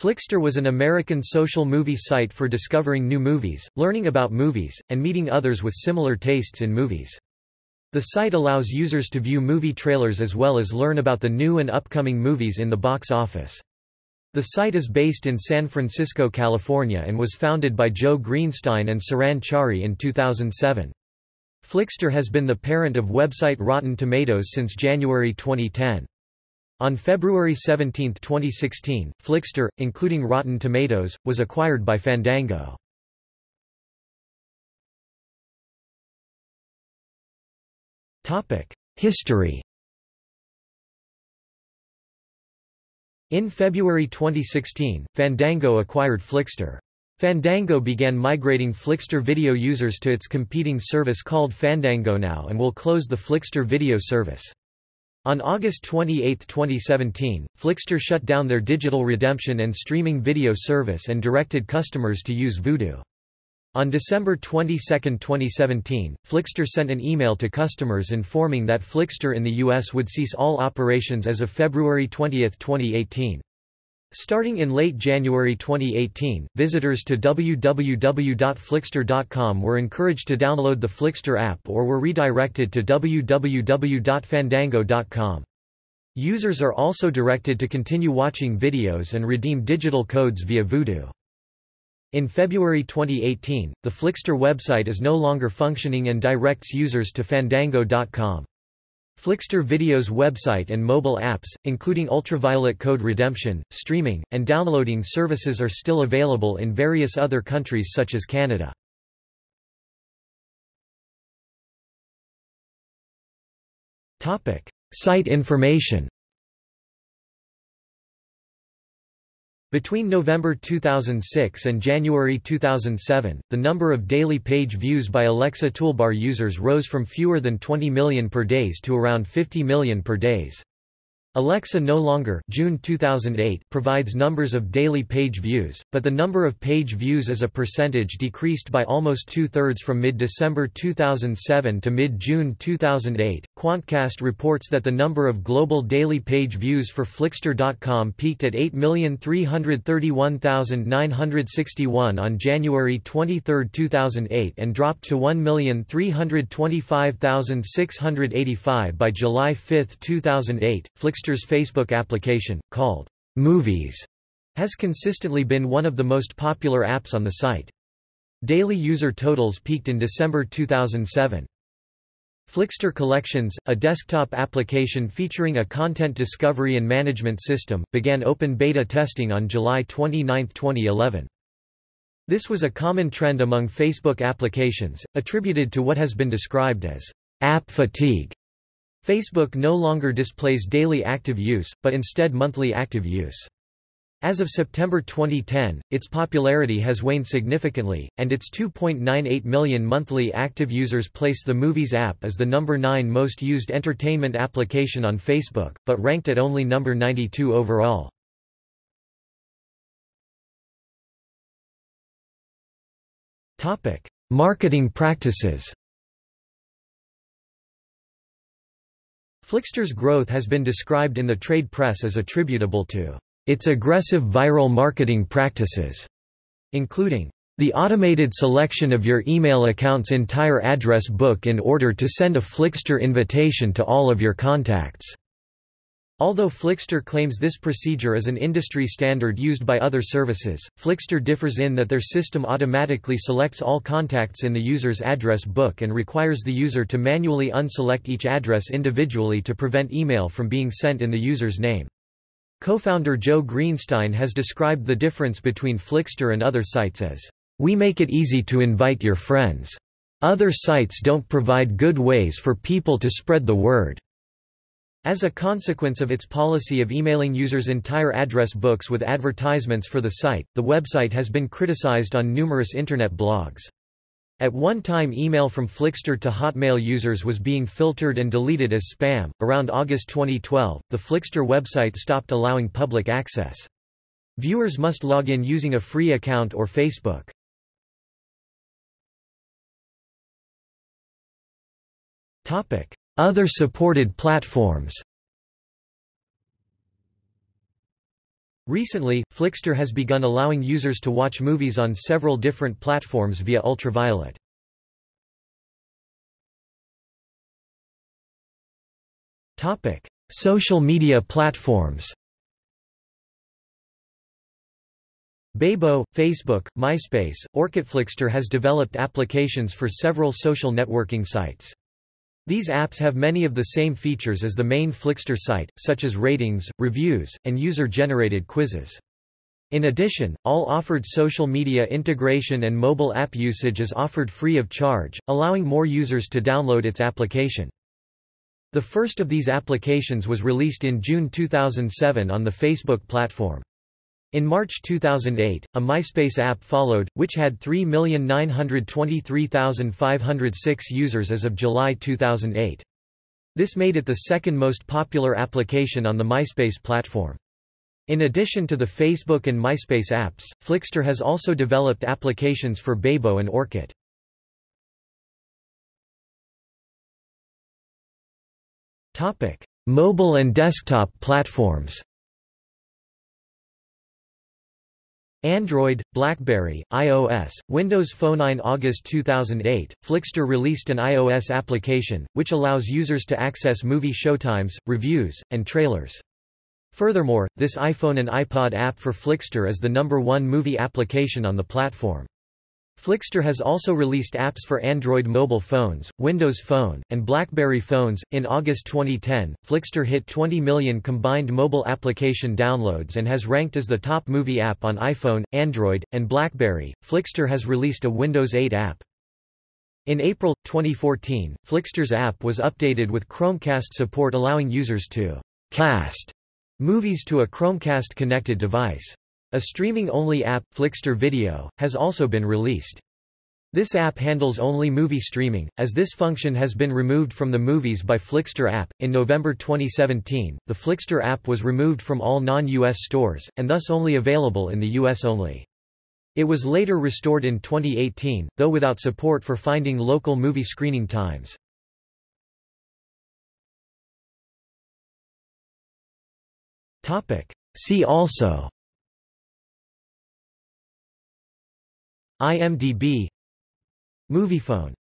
Flixster was an American social movie site for discovering new movies, learning about movies, and meeting others with similar tastes in movies. The site allows users to view movie trailers as well as learn about the new and upcoming movies in the box office. The site is based in San Francisco, California and was founded by Joe Greenstein and Saran Chari in 2007. Flixster has been the parent of website Rotten Tomatoes since January 2010. On February 17, 2016, Flixster, including Rotten Tomatoes, was acquired by Fandango. History In February 2016, Fandango acquired Flixster. Fandango began migrating Flixster video users to its competing service called Fandango Now and will close the Flixster video service. On August 28, 2017, Flixster shut down their digital redemption and streaming video service and directed customers to use Vudu. On December 22, 2017, Flixster sent an email to customers informing that Flixster in the U.S. would cease all operations as of February 20, 2018. Starting in late January 2018, visitors to www.flixster.com were encouraged to download the Flixster app or were redirected to www.fandango.com. Users are also directed to continue watching videos and redeem digital codes via Vudu. In February 2018, the Flixster website is no longer functioning and directs users to fandango.com. Flixster Video's website and mobile apps, including ultraviolet code redemption, streaming, and downloading services are still available in various other countries such as Canada. Site information Between November 2006 and January 2007, the number of daily page views by Alexa toolbar users rose from fewer than 20 million per days to around 50 million per days. Alexa no longer June 2008 provides numbers of daily page views, but the number of page views as a percentage decreased by almost two-thirds from mid-December 2007 to mid-June 2008. Quantcast reports that the number of global daily page views for Flixster.com peaked at 8,331,961 on January 23, 2008 and dropped to 1,325,685 by July 5, 2008. Flixster Flixster's Facebook application, called Movies, has consistently been one of the most popular apps on the site. Daily user totals peaked in December 2007. Flixster Collections, a desktop application featuring a content discovery and management system, began open beta testing on July 29, 2011. This was a common trend among Facebook applications, attributed to what has been described as app fatigue. Facebook no longer displays daily active use, but instead monthly active use. As of September 2010, its popularity has waned significantly, and its 2.98 million monthly active users place the Movies app as the number 9 most used entertainment application on Facebook, but ranked at only number 92 overall. Marketing practices Flixster's growth has been described in the trade press as attributable to its aggressive viral marketing practices, including the automated selection of your email account's entire address book in order to send a Flixster invitation to all of your contacts. Although Flixster claims this procedure is an industry standard used by other services, Flixster differs in that their system automatically selects all contacts in the user's address book and requires the user to manually unselect each address individually to prevent email from being sent in the user's name. Co-founder Joe Greenstein has described the difference between Flixster and other sites as, "...we make it easy to invite your friends. Other sites don't provide good ways for people to spread the word." As a consequence of its policy of emailing users' entire address books with advertisements for the site, the website has been criticized on numerous Internet blogs. At one time, email from Flixster to Hotmail users was being filtered and deleted as spam. Around August 2012, the Flixster website stopped allowing public access. Viewers must log in using a free account or Facebook. Topic: other supported platforms Recently, Flixster has begun allowing users to watch movies on several different platforms via Ultraviolet. Topic: Social media platforms Bebo, Facebook, MySpace, OrkutFlixster has developed applications for several social networking sites. These apps have many of the same features as the main Flixster site, such as ratings, reviews, and user-generated quizzes. In addition, all offered social media integration and mobile app usage is offered free of charge, allowing more users to download its application. The first of these applications was released in June 2007 on the Facebook platform. In March 2008, a MySpace app followed, which had 3,923,506 users as of July 2008. This made it the second most popular application on the MySpace platform. In addition to the Facebook and MySpace apps, Flixster has also developed applications for Bebo and Orkut. Mobile and desktop platforms Android, BlackBerry, iOS, Windows Phone 9 August 2008, Flixster released an iOS application, which allows users to access movie showtimes, reviews, and trailers. Furthermore, this iPhone and iPod app for Flixster is the number one movie application on the platform. Flixster has also released apps for Android mobile phones, Windows Phone, and BlackBerry phones. In August 2010, Flixster hit 20 million combined mobile application downloads and has ranked as the top movie app on iPhone, Android, and BlackBerry. Flixster has released a Windows 8 app. In April 2014, Flixster's app was updated with Chromecast support allowing users to cast movies to a Chromecast connected device. A streaming-only app, Flixster Video, has also been released. This app handles only movie streaming, as this function has been removed from the Movies by Flixster app. In November 2017, the Flixster app was removed from all non-US stores, and thus only available in the US only. It was later restored in 2018, though without support for finding local movie screening times. See also IMDb Moviefone